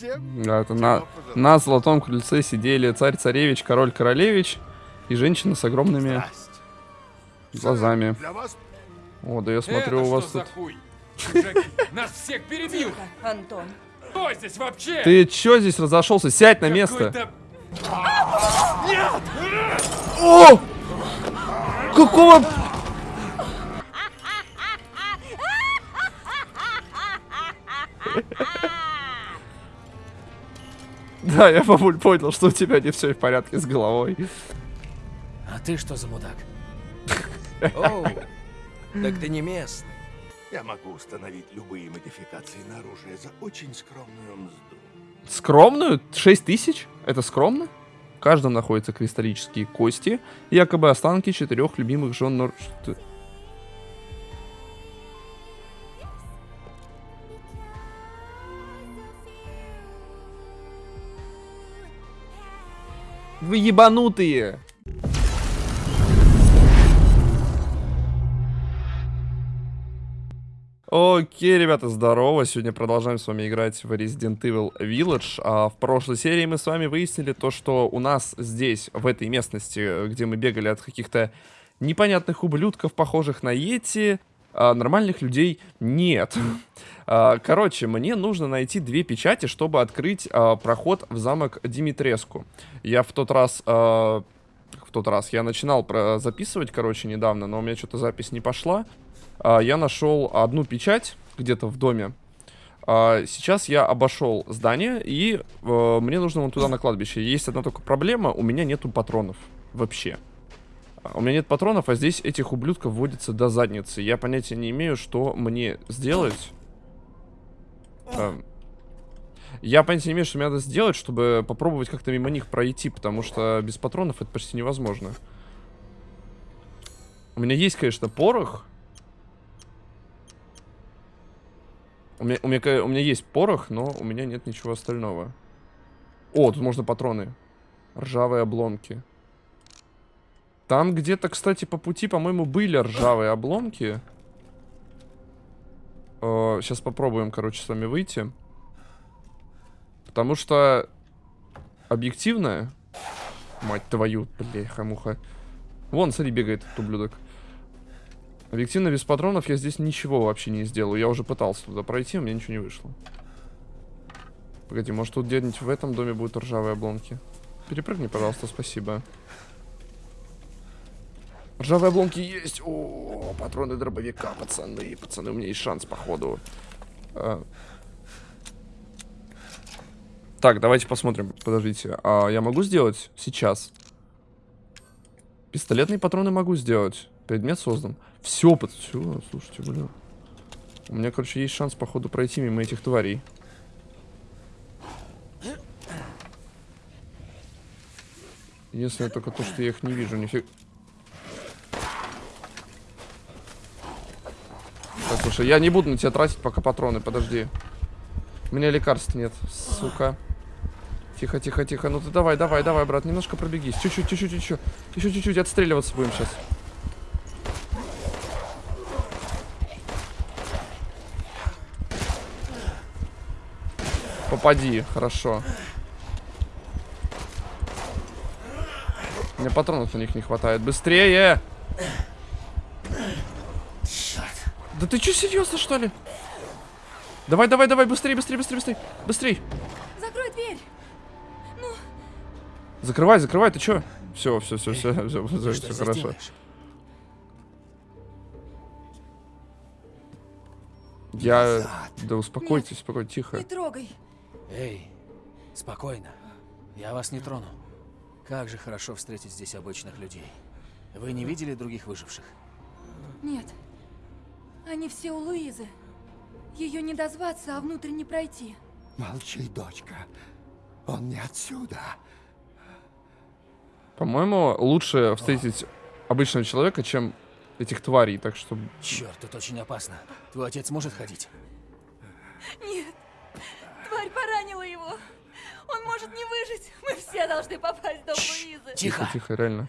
Да, это на, на золотом крыльце сидели царь-царевич, король-королевич и женщина с огромными глазами. О, да я смотрю, Это у вас тут... нас всех перебьют! Тихо, Антон. Кто здесь вообще? Ты чё здесь разошелся? Сядь на место. Какой-то- О! Какого... Да, я, бабуль, понял, что у тебя не все в порядке с головой. А ты что за мудак? Оу, так ты не местный. я могу установить любые модификации на оружие за очень скромную мзду. Скромную? 6 тысяч? Это скромно? В каждом находятся кристаллические кости, якобы останки четырех любимых жен Нор... Вы ебанутые! Окей, ребята, здорово. Сегодня продолжаем с вами играть в Resident Evil Village. А в прошлой серии мы с вами выяснили то, что у нас здесь, в этой местности, где мы бегали от каких-то непонятных ублюдков, похожих на Йети, а, нормальных людей нет. А, Короче, мне нужно найти две печати, чтобы открыть а, проход в замок Димитреску. Я в тот раз... в тот раз я начинал про- записывать, короче, недавно, но у меня что-то запись не пошла. Я нашел одну печать где-то в доме. Сейчас я обошел здание, и э, мне нужно вон туда на кладбище. Есть одна только проблема, у меня нету патронов. Вообще. У меня нет патронов, а здесь этих ублюдков водится до задницы. Я понятия не имею, что мне сделать. Эм, Я понятия не имею, что мне надо сделать, чтобы попробовать как-то мимо них пройти, потому что без патронов это почти невозможно. У меня есть, конечно, порох. У меня, у, меня, у меня есть порох, но у меня нет ничего остального. О, тут можно патроны. Ржавые обломки. Там где-то, кстати, по пути, по-моему, были ржавые обломки. сейчас попробуем, короче, с вами выйти. Потому что объективно... Мать твою, бляха муха. Вон, смотри, бегает этот ублюдок. Объективно, без патронов я здесь ничего вообще не сделаю. Я уже пытался туда пройти, у меня ничего не вышло. Погоди, может тут где-нибудь в этом доме будут ржавые обломки? Перепрыгни, пожалуйста, спасибо. Ржавые обломки есть. О, патроны дробовика, пацаны. Пацаны, у меня есть шанс, походу. А. Так, давайте посмотрим. Подождите. А я могу сделать сейчас? Пистолетные патроны могу сделать. Предмет создан. Все, под... Все, слушайте, блин. У меня, короче, есть шанс, походу, пройти мимо этих тварей. Единственное только то, что я их не вижу. Нифиг... Так, слушай, я не буду на тебя тратить пока патроны, подожди. У меня лекарств нет, сука. Тихо, тихо, тихо. Ну ты давай, давай, давай, брат, немножко пробегись. Чуть-чуть, чуть-чуть, еще. Еще чуть-чуть отстреливаться будем сейчас. Попади, хорошо. Мне патронов на них не хватает. Быстрее! Да ты что, серьезно, что ли? Давай, давай, давай, быстрее, быстрее, быстрее, быстрее. Быстрей. Закрой дверь. Закрывай, закрывай, ты чё? Все, все, все, все, все, что все, здесь хорошо. делаешь? Я... Да успокойтесь, успокойтесь, тихо. Не трогай. Эй, спокойно. Я вас не трону. Как же хорошо встретить здесь обычных людей. Вы не видели других выживших? Нет. Они все у Луизы. Ее не дозваться, а внутрь не пройти. Молчи, дочка. Он не отсюда. По-моему, лучше встретить обычного человека, чем этих тварей, так что... Черт, тут очень опасно. Твой отец может ходить? Нет. Тварь поранила его. Он может не выжить. Мы все должны попасть в дом Луизы. Тихо, Тихо! тихо, реально.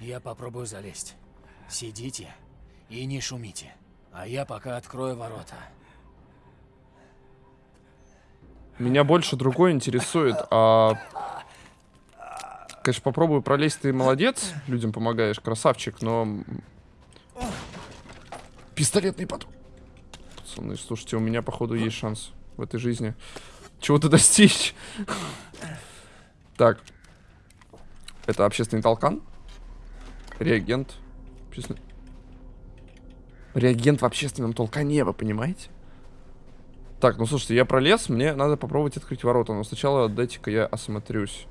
Я попробую залезть. Сидите и не шумите. А я пока открою ворота. Меня больше другое интересует. А... Конечно, попробую пролезть, ты молодец, людям помогаешь, красавчик, но... Пистолетный патрон. Пацаны, слушайте, у меня, походу, есть шанс в этой жизни чего-то достичь. Так. Это общественный толкан. Реагент. Общественный... Реагент в общественном толкане, вы понимаете? Так, ну слушайте, я пролез, мне надо попробовать открыть ворота, но сначала дайте-ка я осмотрюсь.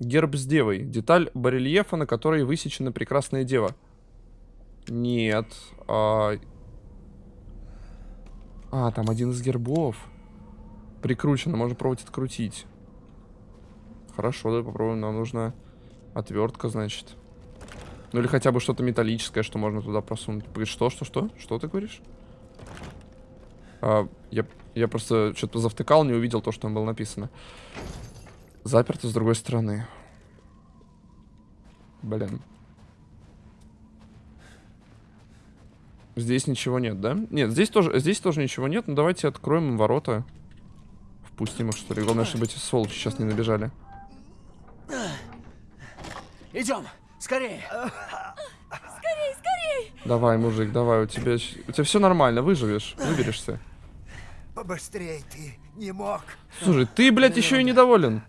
Герб с девой. Деталь барельефа, на которой высечена прекрасная дева. Нет. А, а там один из гербов. Прикручено, можно пробовать открутить. Хорошо, давай попробуем. Нам нужна отвертка, значит. Ну или хотя бы что-то металлическое, что можно туда просунуть. Что, что, что? Что ты говоришь? А, я, я просто что-то завтыкал, не увидел то, что там было написано. Заперто с другой стороны. Блин. Здесь ничего нет, да? Нет, здесь тоже, здесь тоже ничего нет. Ну давайте откроем ворота. Впустим их, что ли. Главное, чтобы эти сволочи сейчас не набежали. Идем, скорее. Скорей, скорей! Давай, мужик, давай, у тебя, у тебя все нормально, выживешь, выберешься. Побыстрей ты не мог. Слушай, ты, блядь, еще и недоволен.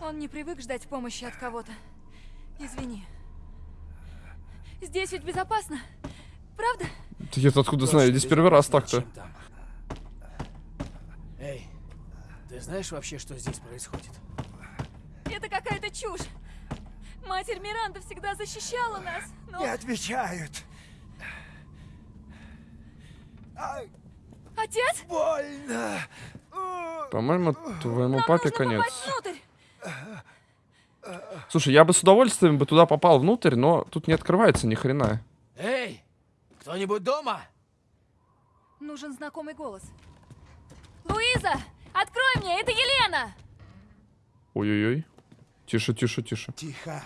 Он не привык ждать помощи от кого-то. Извини. Здесь ведь безопасно. Правда? Ты я откуда знаю, здесь первый раз так-то. Чем там? Эй, ты знаешь вообще, что здесь происходит? Это какая-то чушь. Матерь Миранда всегда защищала нас, но... Не отвечают. Ай, Отец? больно. По-моему, твоему Нам папе конец. Слушай, я бы с удовольствием бы туда попал внутрь, но тут не открывается ни хрена. Эй, кто-нибудь дома? Нужен знакомый голос. Луиза! Открой мне, это Елена! Ой-ой-ой. Тише, тише, тише. Тихо.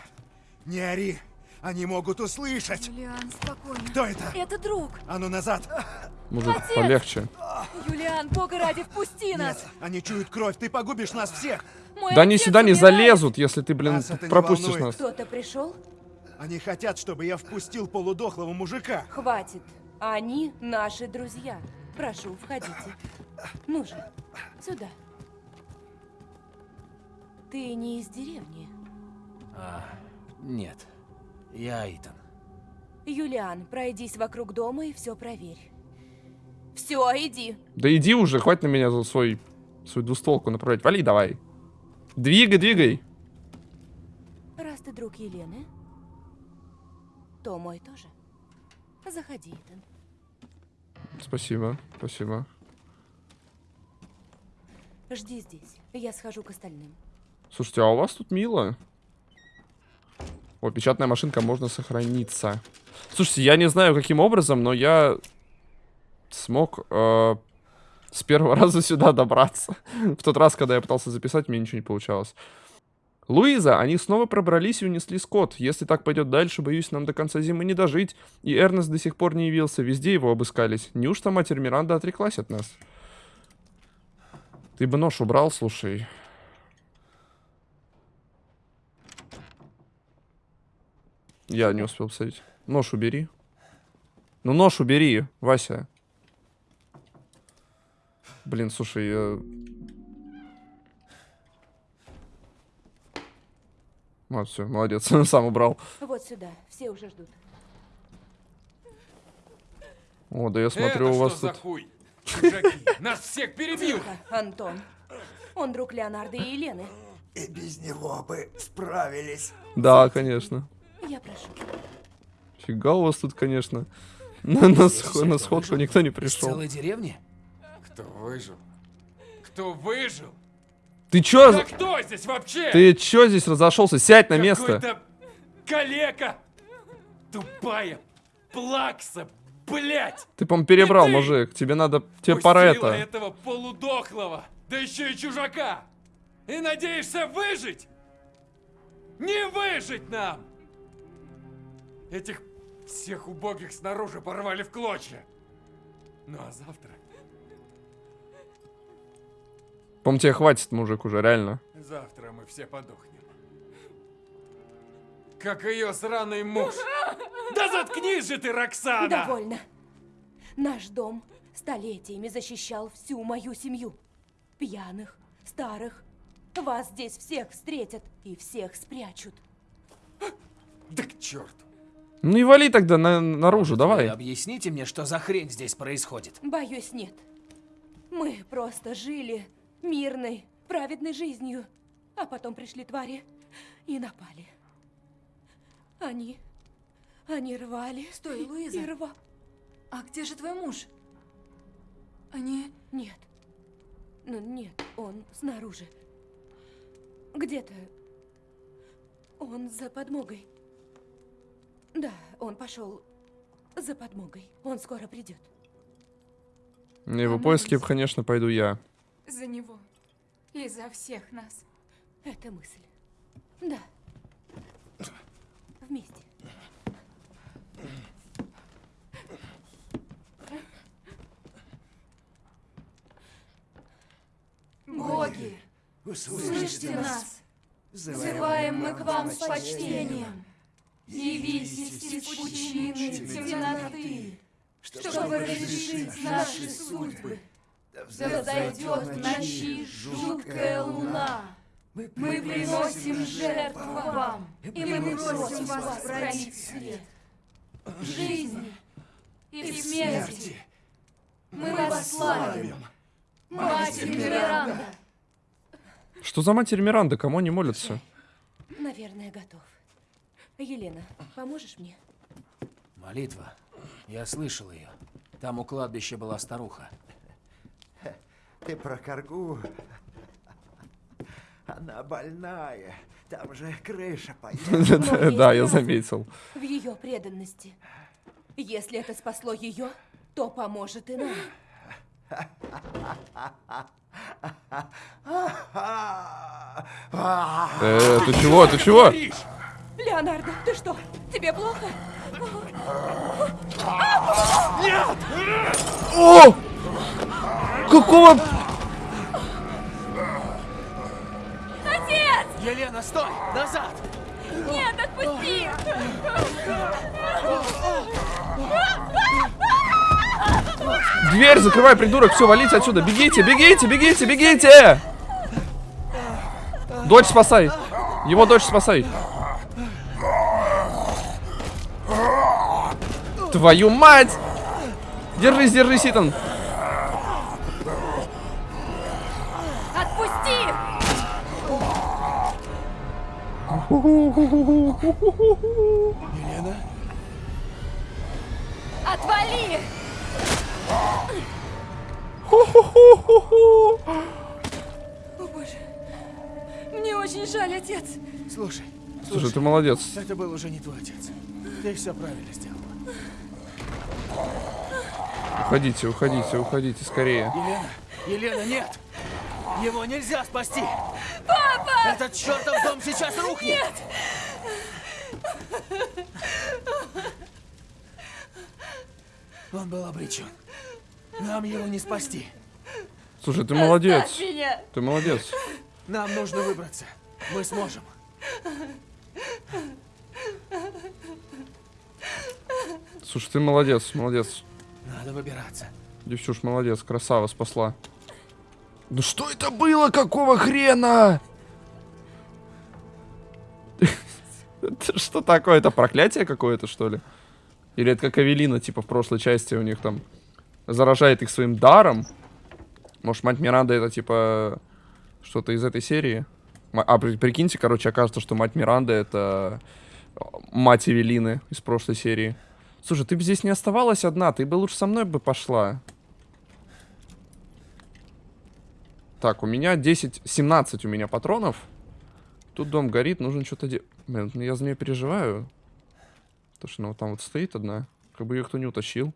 Не ори. Они могут услышать. Юлиан, спокойно. Кто это? Это друг. А ну назад. Мужик, Отец! полегче. Юлиан, бога ради, впусти нас. Нет, они чуют кровь. Ты погубишь нас всех. Мой Да они сюда не умирает. залезут, если ты, блин, Нас пропустишь нас. Кто-то пришел? Они хотят, чтобы я впустил полудохлого мужика. Хватит. Они наши друзья. Прошу, входите. Ну же, сюда. Ты не из деревни. А, нет. Я Итан. Юлиан, пройдись вокруг дома и все проверь. Все, иди. Да иди уже, хватит на меня за свой, свою двустволку направлять. Вали давай. Двигай, двигай. Раз ты друг Елены, то мой тоже. Заходи, Итан. Спасибо, спасибо. Жди здесь. Я схожу к остальным. Слушайте, а у вас тут мило. О, печатная машинка, можно сохраниться. Слушайте, я не знаю, каким образом, но я смог э, с первого раза сюда добраться. В тот раз, когда я пытался записать, мне ничего не получалось. Луиза, они снова пробрались и унесли скот. Если так пойдет дальше, боюсь, нам до конца зимы не дожить. И Эрнест до сих пор не явился, везде его обыскались. Неужто матерь Миранда отреклась от нас? Ты бы нож убрал, слушай. Я не успел посмотреть. Нож убери. Ну, нож убери, Вася. Блин, слушай, я... Вот, все, молодец, сам убрал. Вот сюда. Все уже ждут. О, да я смотрю, Это у вас что за тут... хуй? Чужаки, нас всех перебьют! Тихо, Антон. Он друг Леонардо и Елены. И без него бы справились. Да, конечно. Я прошу. Фига у вас тут, конечно. На, на, сх- на сходку никто не пришел. целой деревни? Кто выжил? Кто выжил? Ты чё? Да кто здесь вообще? Ты чё здесь разошелся? Сядь на место. Какой-то калека! Тупая плакса, блять! Ты, по перебрал, ты! мужик. Тебе надо... Тебе пора это. этого полудохлого, да еще и чужака! И надеешься выжить? Не выжить нам! Этих Всех убогих снаружи порвали в клочья. Ну а завтра... По-моему, тебе хватит, мужик, уже, реально. Завтра мы все подохнем. Как ее сраный муж. Да заткнись же ты, Роксана! Довольно. Наш дом столетиями защищал всю мою семью. Пьяных, старых. Вас здесь всех встретят и всех спрячут. Да к черту. Ну и вали тогда на- наружу, Вы давай. объясните мне, что за хрень здесь происходит? Боюсь, нет. Мы просто жили мирной, праведной жизнью. А потом пришли твари и напали. Они... Они рвали. Стой, Луиза. И рва... А где же твой муж? Они... Нет. Ну, нет, он снаружи. Где-то. Он за подмогой. Да, он пошел за подмогой. Он скоро придет. На его поиски, конечно, пойду я. За него. И за всех нас. Это мысль. Да. Вместе. Боги, слышите нас. Взываем мы к вам с почтением. Явитесь из пучины темноты, чтобы разрешить наши судьбы. Да взойдет в ночи жуткая луна. Мы приносим жертву вам, и мы просим вас пролить свет. В жизни и в смерти мы вас славим. Матерь Миранда. Что за матерь Миранда? Кому они молятся? Наверное, готов. Елена, поможешь мне? Молитва. Я слышал ее. Там у кладбища была старуха. Ты про коргу? Она больная. Там же крыша поедет. Да, я заметил. В ее преданности. Если это спасло ее, то поможет и нам. Э, ты чего, ты чего? Леонардо, ты что? Тебе плохо? О! Какого... Елена, стой! Назад! Нет, отпусти! Дверь закрывай, придурок, все, валите отсюда. Бегите, бегите, бегите, бегите! Дочь спасай. Его дочь спасай. Твою мать! Держись, держись, Итан. Молодец. это был уже не твой отец. Ты все правильно сделала. Уходите, уходите, уходите, скорее. Елена! Елена, нет! Его нельзя спасти! Папа! Этот чертов дом сейчас рухнет! Нет! Он был обречен. Нам его не спасти. Слушай, ты молодец. Ты молодец. Нам нужно выбраться. Мы сможем. Слушай, ты молодец, молодец. Надо выбираться. Девчуш, молодец, красава, спасла. Ну что это было? Какого хрена? Это что такое? Это проклятие какое-то, что ли? Или это как Авелина, типа в прошлой части у них там заражает их своим даром? Может, мать Миранда это типа что-то из этой серии? А, при- прикиньте, короче, окажется, что мать Миранда это э, мать Эвелины из прошлой серии. Слушай, ты бы здесь не оставалась одна, ты бы лучше со мной бы пошла. Так, у меня 10, 17 у меня патронов. Тут дом горит, нужно что-то делать. Блин, ну я за нее переживаю. Потому что она вот там вот стоит одна. Как бы ее кто не утащил.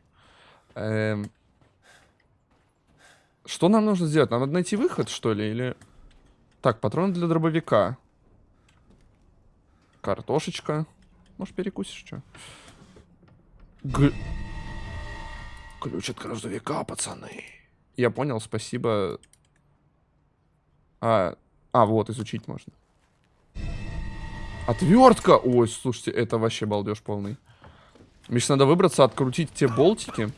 Эм, Что нам нужно сделать? Нам надо найти выход, что ли? Или... Так, патроны для дробовика. Картошечка. Может, перекусишь что? Г- Ключ от грузовика, пацаны. Я понял, спасибо. А, а, вот, изучить можно. Отвертка! Ой, слушайте, это вообще балдеж полный. Мне сейчас надо выбраться, открутить те болтики.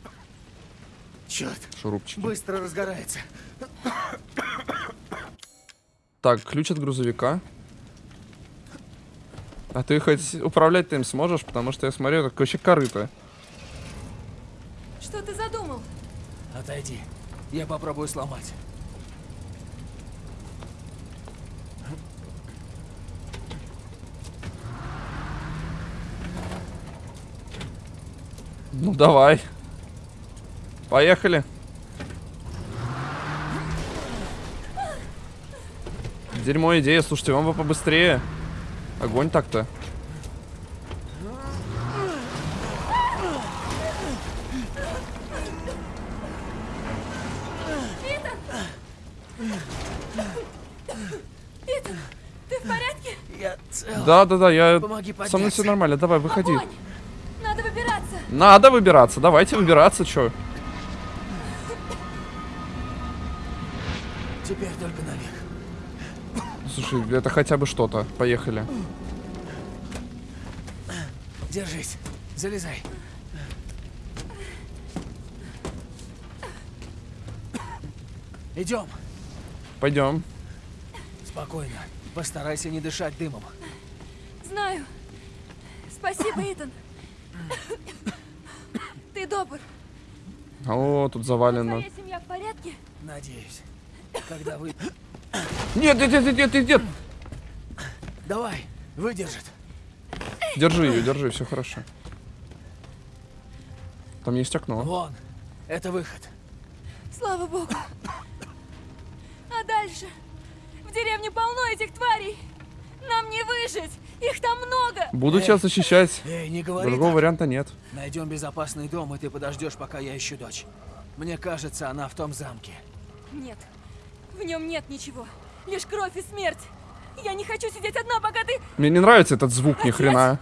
Черт, Шурупчики. быстро разгорается. Так, ключ от грузовика. А ты хоть управлять ты им сможешь? Потому что я смотрю, это вообще корыто. Что ты задумал? Отойди. Я попробую сломать. Ну давай. Поехали. Дерьмо идея, слушайте, вам бы побыстрее. Огонь так-то. Ты в порядке? Я Со мной все нормально, давай, выходи. Огонь! Надо выбираться. Надо выбираться, давайте выбираться, чё. Слушай, это хотя бы что-то. Поехали. Держись. Залезай. Идем. Пойдем. Спокойно. Постарайся не дышать дымом. Знаю. Спасибо, Итан. Ты добр. О, тут завалено. Твоя семья в порядке? Надеюсь. Когда вы... Нет, нет, нет, нет, нет, нет, нет. Давай, выдержит. Держи ее, держи, все хорошо. Там есть окно. Вон. Это выход. Слава богу. А дальше? В деревне полно этих тварей. Нам не выжить. Их там много. Буду тебя защищать. Эй, не говори Другого так. варианта нет. Найдем безопасный дом, и ты подождешь, пока я ищу дочь. Мне кажется, она в том замке. Нет. В нем нет ничего. Лишь кровь и смерть. Я не хочу сидеть одна, пока ты... Мне не нравится этот звук, ни хрена.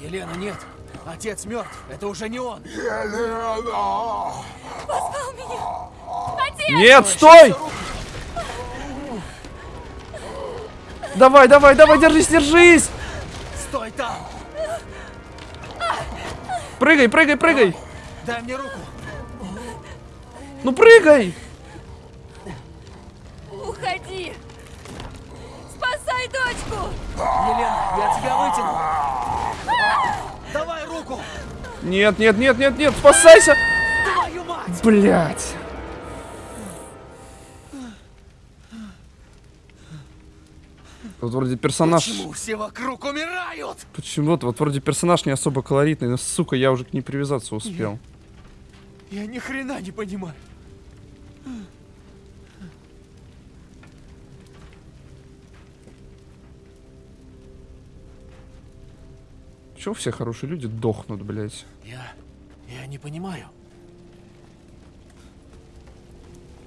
Елена, нет. Отец мертв. Это уже не он. Позвал меня. Отец! Нет, стой! Давай, давай, давай, держись, держись! Стой там! Прыгай, прыгай, прыгай! Дай мне руку. Ну прыгай! Уходи. Спасай дочку. Елена, я тебя вытяну. Давай руку. Нет, нет, нет, нет, нет, спасайся! Твою мать! Блять! Вот вроде персонаж... Почему все вокруг умирают? Почему-то, вот вроде персонаж не особо колоритный, но, сука, я уже к ней привязаться успел. Я ни хрена не понимаю. Чего все хорошие люди дохнут, блять? Я... я не понимаю.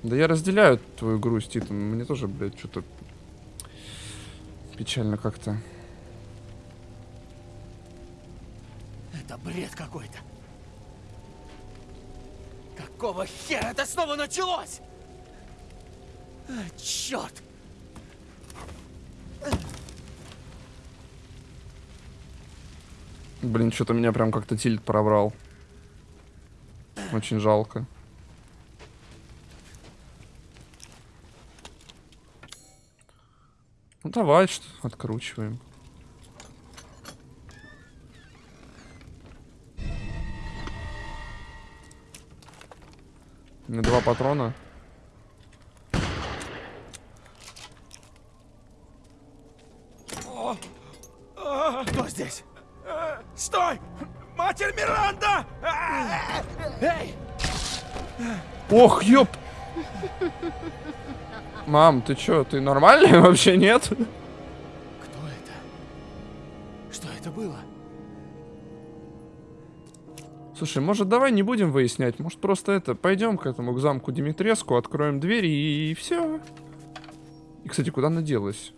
Да я разделяю твою грусть, Итан. Мне тоже, блядь, что-то печально как-то. Это бред какой-то. Какого хера это снова началось? А, черт! Блин, что-то меня прям как-то тильт пробрал. Очень жалко. Ну давай, что откручиваем. Меня два патрона. Ох, ёп! Мам, ты чё, ты нормальный вообще, нет? Кто это? Что это было? Слушай, может давай не будем выяснять, может просто это, пойдем к этому, к замку Димитреску, откроем дверь и, все. И, кстати, куда она делась?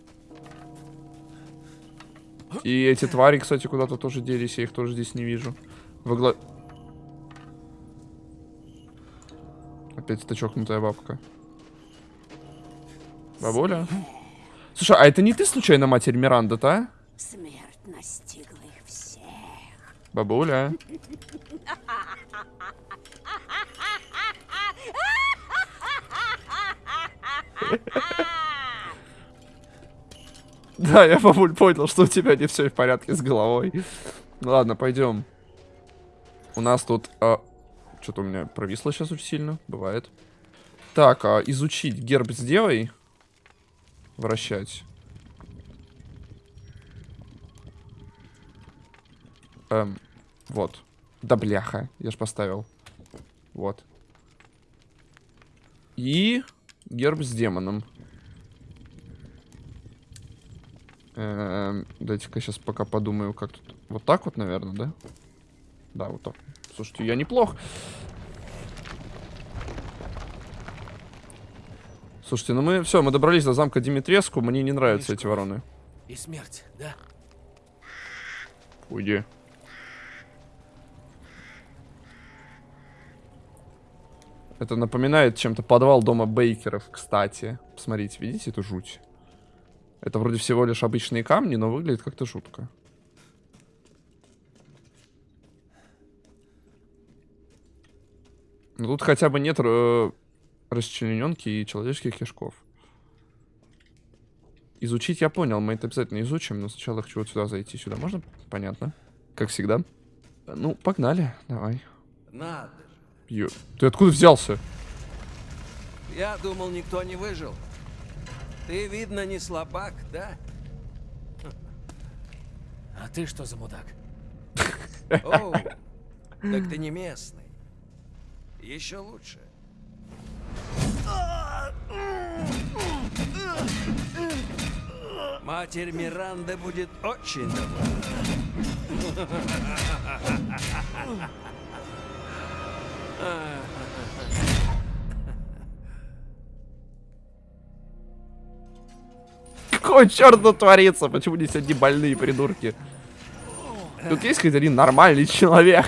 И эти твари, кстати, куда-то тоже делись, я их тоже здесь не вижу. Во гла- Опять эта чокнутая бабка. Бабуля? Слушай, а это не ты случайно матерь Миранда-то, а? Смерть настигла их всех. Бабуля. Да, я, бабуль, понял, что у тебя не все в порядке с головой. Ладно, пойдем. У нас тут... Что-то у меня провисло сейчас очень сильно. Бывает. Так, а, изучить герб с девой. Вращать. Эм, вот. Да бляха, я ж поставил. Вот. И герб с демоном. Эм, Дайте-ка сейчас пока подумаю, как тут. Вот так вот, наверное, да? Да, вот так. Слушайте, я неплох. Слушайте, ну мы все, мы добрались до замка Димитреску. Мне не нравятся эти вороны. И смерть, да? Уйди. Это напоминает чем-то подвал дома Бейкеров, кстати. Посмотрите, видите эту жуть? Это вроде всего лишь обычные камни, но выглядит как-то жутко. Ну, тут хотя бы нет э, расчлененки и человеческих кишков. Изучить я понял, мы это обязательно изучим, но сначала хочу вот сюда зайти. Сюда можно? Понятно. Как всегда. Ну, погнали, давай. Надо же. Ё- Ты откуда взялся? Я думал, никто не выжил. Ты, видно, не слабак, да? А ты что за мудак? Оу, так ты не местный. Еще лучше. Матерь Миранда будет очень довольна. Какой черт творится? Почему здесь одни больные придурки? Тут есть хоть один нормальный человек.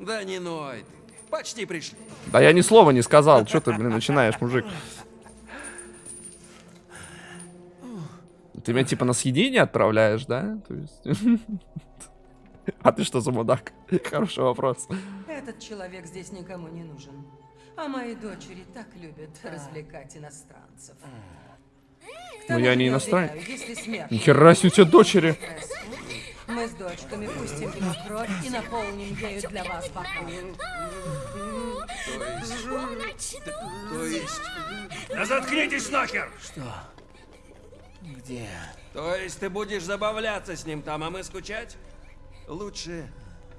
Да не ной ты. Почти пришли. Да я ни слова не сказал. Что ты, блин, начинаешь, мужик? Ты меня типа на съедение отправляешь, да? То есть... А ты что за мудак? Хороший вопрос. Этот человек здесь никому не нужен. А мои дочери так любят развлекать иностранцев. Ну, я не иностранец. Нихера себе у тебя дочери. Мы с дочками пустим ему кровь и наполним ею для вас бокал. То есть... Да заткнитесь нахер! Что? Где? То есть ты будешь забавляться с ним там, а мы скучать? Лучше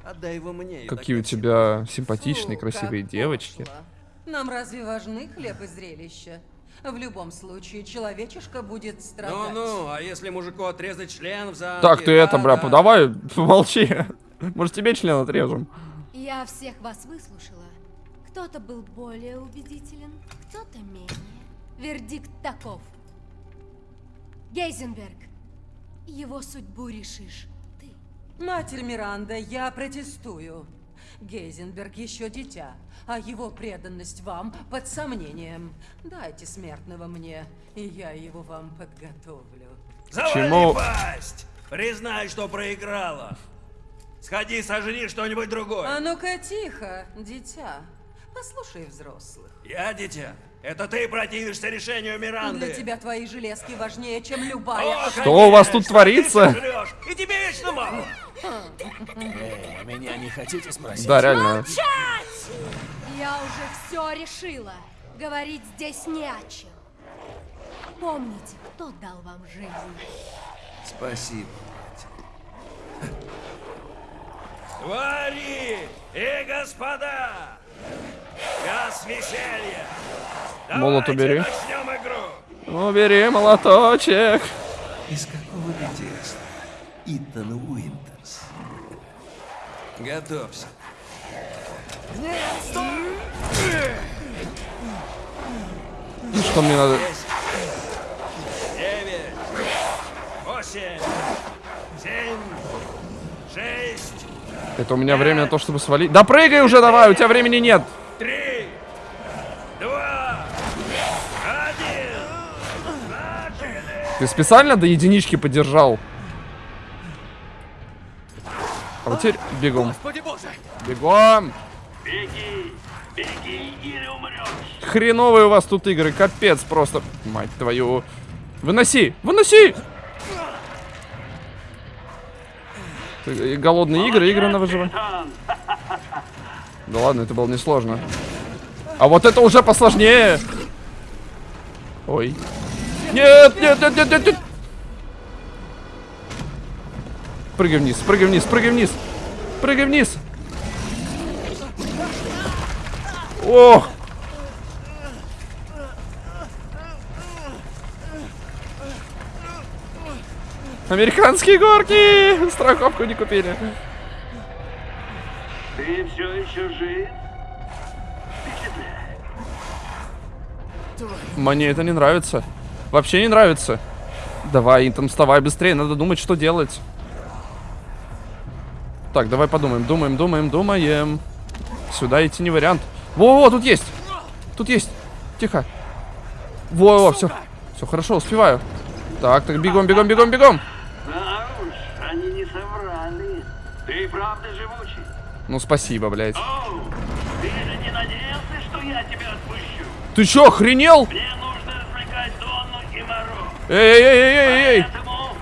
отдай его мне. Какие у тебя симпатичные, Фу, красивые девочки. пошло. Нам разве важны хлеб и зрелище? В любом случае, человечишка будет страдать. Ну-ну, а если мужику отрезать член в замке? Так, ты это, бля, да-да. давай, помолчи. Может, тебе член отрежем? Я всех вас выслушала. Кто-то был более убедителен, кто-то менее. Вердикт таков. Гейзенберг, его судьбу решишь ты. Матерь Миранда, я протестую. Гейзенберг еще дитя, а его преданность вам под сомнением. Дайте смертного мне, и я его вам подготовлю. Завали Чему? пасть! Признай, что проиграла. Сходи, сожри что-нибудь другое. А ну-ка тихо, дитя. Послушай взрослых. Я дитя. Это ты противишься решению Миранды. Для тебя твои железки важнее, чем О, любая... Что у вас тут творится? ты всё жрёшь, И тебе вечно мало. Эй, меня не хотите спросить? Да, реально. Я уже все решила. Говорить здесь не о чем. Помните, кто дал вам жизнь. Спасибо, мать. Твари и господа! Час веселья! Молот убери. Убери молоточек. Из какого детства? Итан Уинтерс. Готовься. Ну, что мне надо? Десять. Девять. Восемь. Семь. Шесть. Это у меня время на то, чтобы свалить. Да прыгай уже давай, у тебя времени нет. Ты специально до единички подержал? А вот теперь бегом. Бегом! Беги, беги или умрешь. Хреновые у вас тут игры, капец просто. Мать твою. Выноси, выноси! Ты- Голодные игры, игры на выживание. Да ладно, это было несложно. А вот это уже посложнее. Ой. Нет, нет, нет, нет, нет, нет. Прыгай вниз, прыгай вниз, прыгай вниз. Прыгай вниз. Ох. Американские горки! Страховку не купили. Ты все еще жив? Мне это не нравится. Вообще не нравится. Давай, Интон, вставай быстрее, надо думать, что делать. Так, давай подумаем, думаем, думаем, думаем. Сюда идти не вариант. Во-во, тут есть. Тут есть. Тихо. Во-во, все. Все хорошо, успеваю. Так, так, бегом, бегом, бегом, бегом. Да уж, они не соврали. Ты правда живучий? Ну, спасибо, блядь. Оу, ты же не надеялся, что я тебя отпущу? Ты чё, охренел? Мне нужно развлекать Донну и Моро. Эй-эй-эй-эй-эй! Поэтому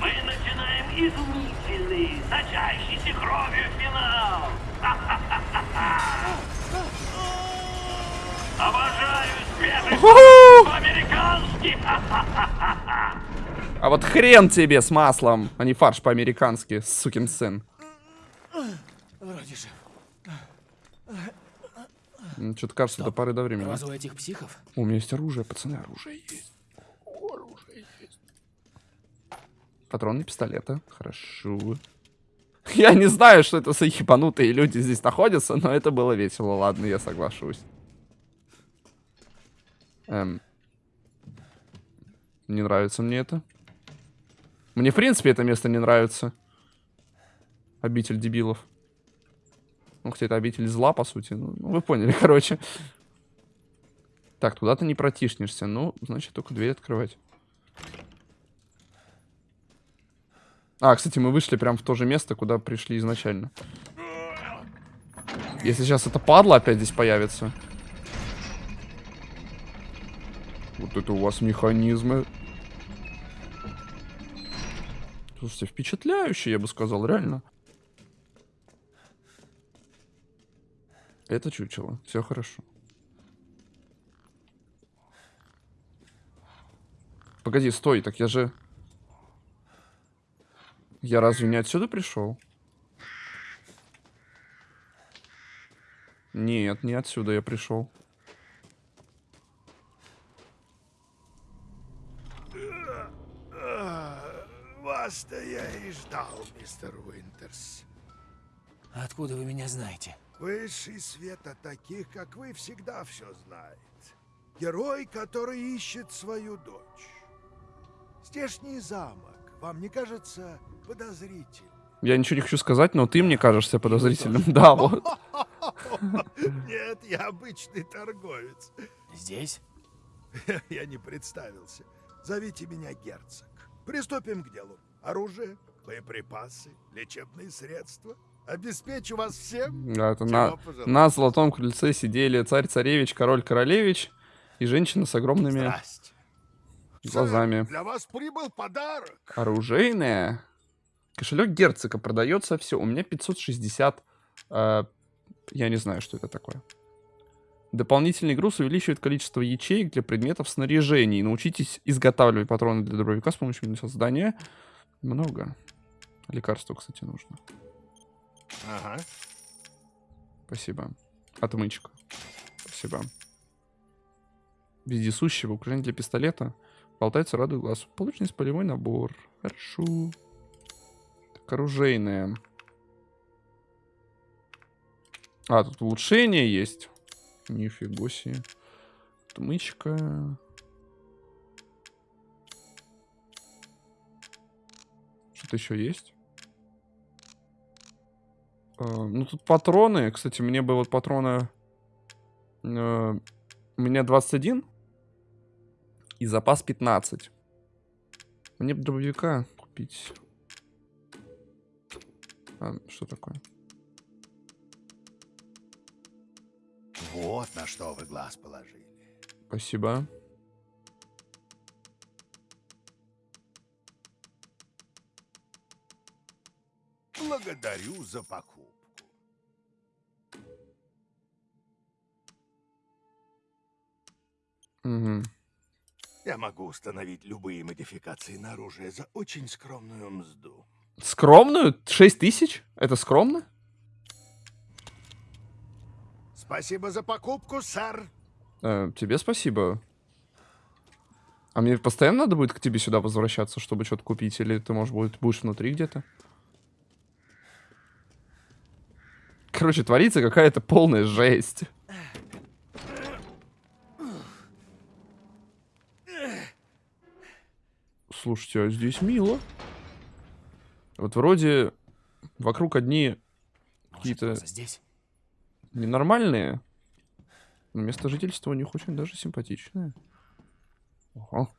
мы начинаем изумительный, сочащийся кровью финал. Обожаю свежий по-американски. А вот хрен тебе с маслом, а не фарш по-американски, сукин сын. Вроде же. Что-то кажется, до поры до времени. Разве у этих психов? У меня есть оружие, пацаны, оружие есть. Оружие есть. Патроны пистолета. Хорошо. Я не знаю, что это за ебанутые люди здесь находятся, но это было весело. Ладно, я соглашусь. Эм. Не нравится мне это. Мне, в принципе, это место не нравится. Обитель дебилов. Ну, хотя это обитель зла, по сути. Ну, ну, вы поняли, короче. Так, туда ты не протишнешься. Ну, значит, только дверь открывать. А, кстати, мы вышли прям в то же место, куда пришли изначально. Если сейчас это падла опять здесь появится. Вот это у вас механизмы. Слушайте, впечатляющие, я бы сказал, реально. Это чучело. Все хорошо. Погоди, стой, так я же... Я разве не отсюда пришел? Нет, не отсюда я пришел. Вас-то я и ждал, мистер Уинтерс. Откуда вы меня знаете? Высший свет от таких, как вы, всегда все знает. Герой, который ищет свою дочь. Здешний замок, вам не кажется подозрительным? Я ничего не хочу сказать, но ты мне кажешься подозрительным. Да, вот. Нет, я обычный торговец. Здесь? Я не представился. Зовите меня герцог. Приступим к делу. Оружие, боеприпасы, лечебные средства. Обеспечу вас всем. Да, это на, на золотом крыльце сидели царь-царевич, король-королевич и женщина с огромными Здрасте. глазами. Для вас прибыл подарок. Оружейная. Кошелек герцога продается все. У меня 560. э, я не знаю, что это такое. Дополнительный груз увеличивает количество ячеек для предметов снаряжений. Научитесь изготавливать патроны для дробовика с помощью создания. Много. Лекарства, кстати, нужно. Ага. Спасибо. Отмычка. Спасибо. Вездесущего украшение для пистолета. Болтается радует глаз. Получен полевой набор. Хорошо. Оружейное. А, тут улучшение есть. Нифига себе. Отмычка. что-то еще есть? Э, ну, тут патроны. Кстати, мне бы вот патроны... э, у меня 21. И запас 15. Мне бы дробовика купить. А, что такое? Вот на что вы глаз положили. Спасибо. Благодарю за покупку. Мгм. Я могу установить любые модификации на оружие за очень скромную мзду. Скромную? 6 тысяч? Это скромно? Спасибо за покупку, сэр. Э, тебе спасибо. А мне постоянно надо будет к тебе сюда возвращаться, чтобы что-то купить? Или ты, может быть, будешь внутри где-то? Короче, творится какая-то полная жесть. Слушайте, а здесь мило. Вот вроде вокруг одни какие-то ненормальные. Но место жительства у них очень даже симпатичное. Ого.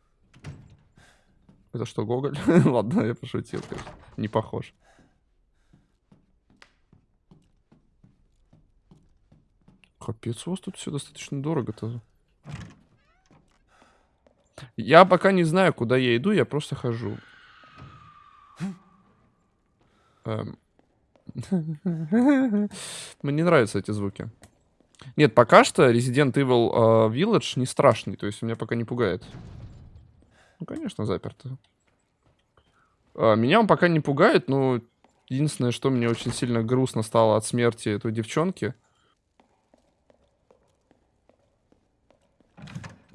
Это что, Гоголь? Ладно, я пошутил, конечно. Не похож. Капец, у вас тут все достаточно дорого-то. Я пока не знаю, куда я иду, я просто хожу. Эм. Мне нравятся эти звуки. Нет, пока что Resident Evil э, Village не страшный, то есть меня пока не пугает. Ну, конечно, заперто. А, меня он пока не пугает, но единственное, что мне очень сильно грустно стало от смерти этой девчонки.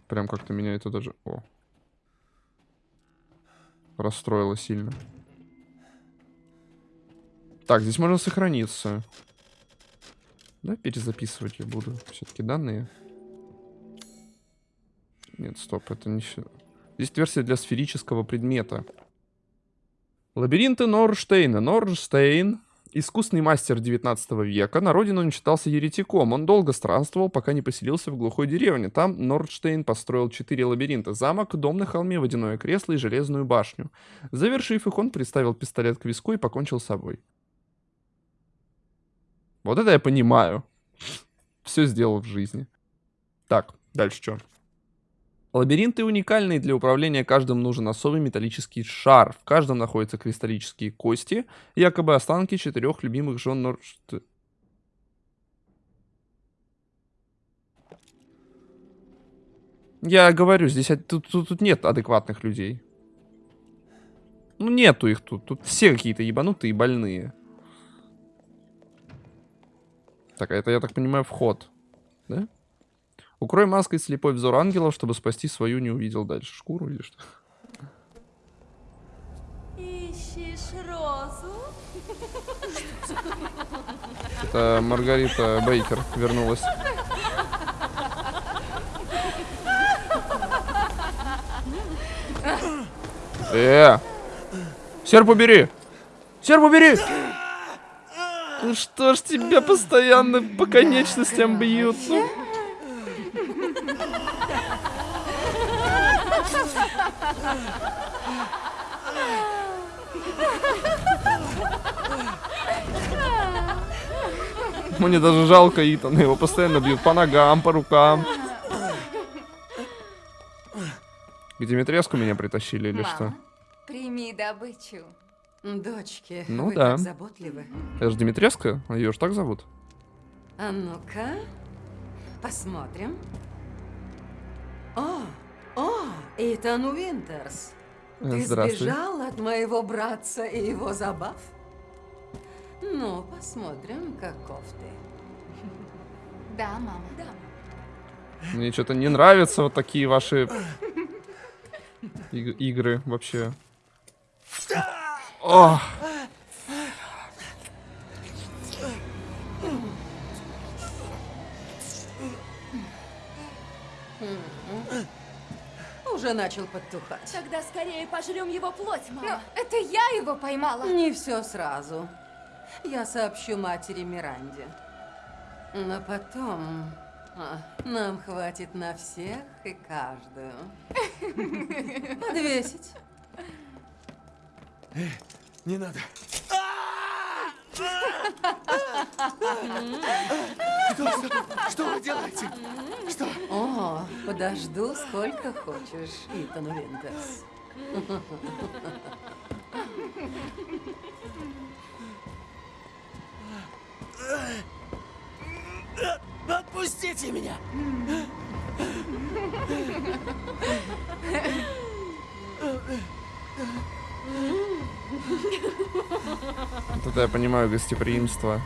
Прям как-то меня это даже... О. Расстроило сильно. Так, здесь можно сохраниться. Да, перезаписывать я буду. Все-таки данные. Нет, стоп, это не... всё. Здесь версия для сферического предмета. Лабиринты Норштейна. Норштейн, искусный мастер 19 века, на родину он считался еретиком. Он долго странствовал, пока не поселился в глухой деревне. Там Нордштейн построил четыре лабиринта. Замок, дом на холме, водяное кресло и железную башню. Завершив их, он приставил пистолет к виску и покончил с собой. Вот это я понимаю. Все сделал в жизни. Так, дальше что? Лабиринты уникальные. Для управления каждым нужен особый металлический шар. В каждом находятся кристаллические кости, якобы останки четырех любимых жен Нордшт... Я говорю, здесь тут, тут, тут нет адекватных людей. Ну, нету их тут. Тут все какие-то ебанутые и больные. Так, а это, я так понимаю, вход. Да? Укрой маской слепой взор ангелов, чтобы спасти свою не увидел дальше. Шкуру или что? Ищешь розу? Это Маргарита Бейкер вернулась. Э! Серп убери! Серп убери! Ну что ж тебя постоянно по конечностям бьют? Ну, Мне даже жалко Итана, его постоянно бьют по ногам, по рукам. К Димитреску меня притащили или что? Мама, прими добычу. Дочки, Ну вы да. так заботливы. Это же Димитреска? Ее же так зовут? А ну-ка, посмотрим. О, о, Итан Уинтерс. Ты сбежал от моего братца и его забав? Ну, посмотрим, каков ты. Да, мама. Да. Мне что-то не нравятся вот такие ваши иг- игры вообще. Ох. уже начал подтухать. Тогда скорее пожрем его плоть, Но мама. это я его поймала. Не все сразу. Я сообщу матери Миранде. Но потом а, нам хватит на всех и каждую. Подвесить. Не надо. Что вы делаете? О, подожду сколько хочешь, Итан Винтерс. Отпустите меня! Вот я понимаю гостеприимство.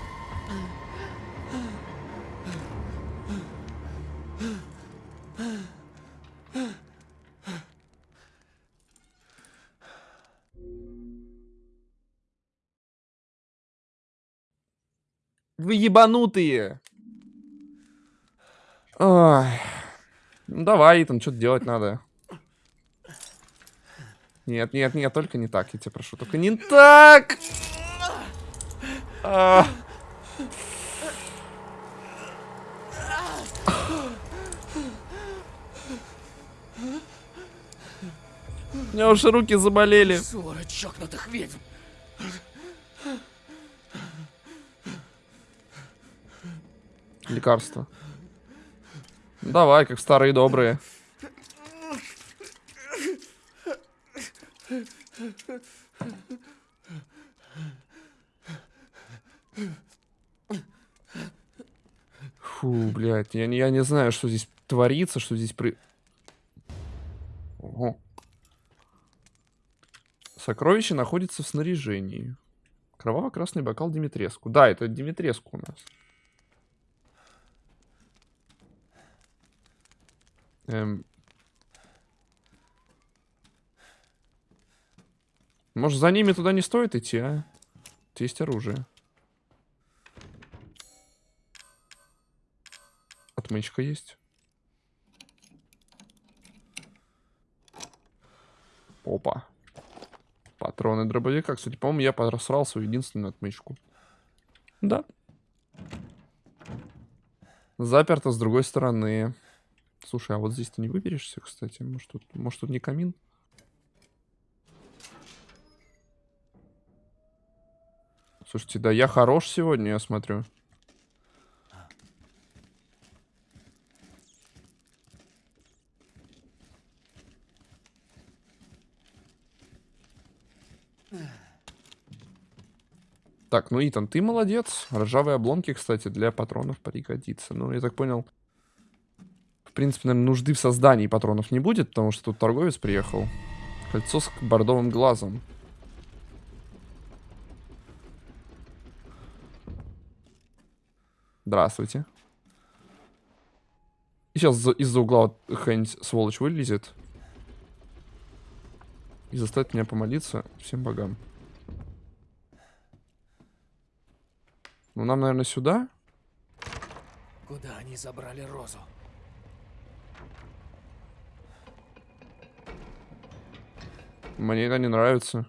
Вы ебанутые! Ой. Ну давай, Итан, что-то делать надо. Нет, нет, нет, только не так, я тебя прошу. Только не так! А. У меня уже руки заболели. Ссора чокнутых ведьм! Лекарства. Давай, как старые добрые. Фу, блядь, я, я не знаю, что здесь творится, что здесь при... Ого. Сокровище находится в снаряжении. Кроваво-красный бокал Димитреску. Да, это Димитреску у нас. Эм. Может, за ними туда не стоит идти, а? Тут Есть оружие. Отмычка есть. Опа. Патроны дробовика. Кстати, по-моему, я просрал свою единственную отмычку. Да. Заперто с другой стороны. Слушай, а вот здесь ты не выберешься, кстати? Может, тут, может, тут не камин? Слушайте, да я хорош сегодня, я смотрю. Так, ну, Итан, ты молодец. Ржавые обломки, кстати, для патронов пригодится. Ну, я так понял, в принципе, наверное, нужды в создании патронов не будет, потому что тут торговец приехал. Кольцо с бордовым глазом. Здравствуйте. И сейчас за- из-за угла вот какая-нибудь сволочь вылезет. И заставит меня помолиться всем богам. Ну, нам, наверное, сюда. Куда они забрали Розу? Мне это не нравится.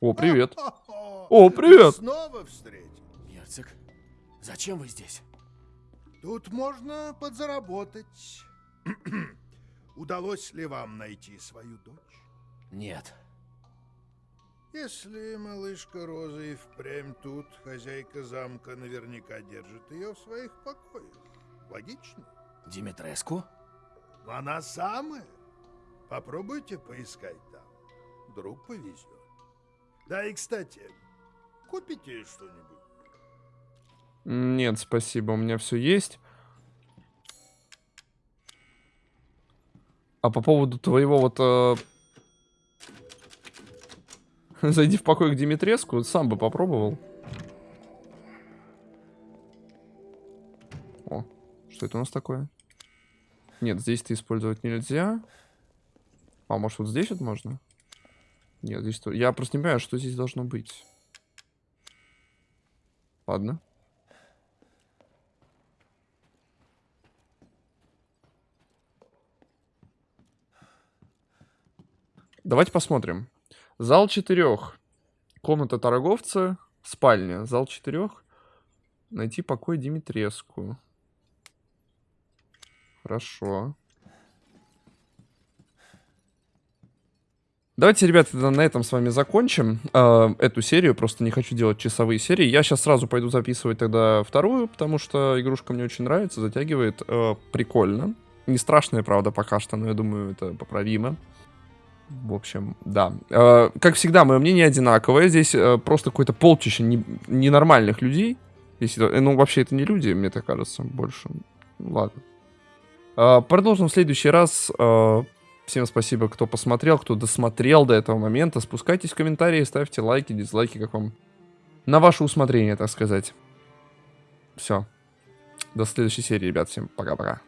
О, привет. О, привет. Снова встретим. Герцог, зачем вы здесь? Тут можно подзаработать. Удалось ли вам найти свою дочь? Нет. Если малышка Роза и впрямь тут, хозяйка замка наверняка держит ее в своих покоях. Логично? Димитреску? Она самая. Попробуйте поискать там. Вдруг повезет. Да и, кстати, купите что-нибудь. Нет, спасибо, у меня все есть. А по поводу твоего вот... э, Зайди в покой к Димитреску, сам бы попробовал. О, что это у нас такое? Нет, здесь-то использовать нельзя. А, может, вот здесь вот можно? Нет, здесь... то- Я просто не понимаю, что здесь должно быть. Ладно. Давайте посмотрим. Зал четырех. Комната торговца. Спальня. Зал четырех. Найти покой Димитреску. Хорошо. Давайте, ребята, на этом с вами закончим э, эту серию. Просто не хочу делать часовые серии. Я сейчас сразу пойду записывать тогда вторую, потому что игрушка мне очень нравится, затягивает. Э, прикольно. Не страшная, правда, пока что, но я думаю, это поправимо. В общем, да. Э, как всегда, мое мнение одинаковое. Здесь э, просто какое-то полчище не, ненормальных людей. Если, э, ну, вообще, это не люди, мне так кажется, больше. Ну, ладно. Э, продолжим в следующий раз. Э, Всем спасибо, кто посмотрел, кто досмотрел до этого момента. Спускайтесь в комментарии, ставьте лайки, дизлайки, как вам на ваше усмотрение, так сказать. Все. До следующей серии, ребят. Всем пока-пока.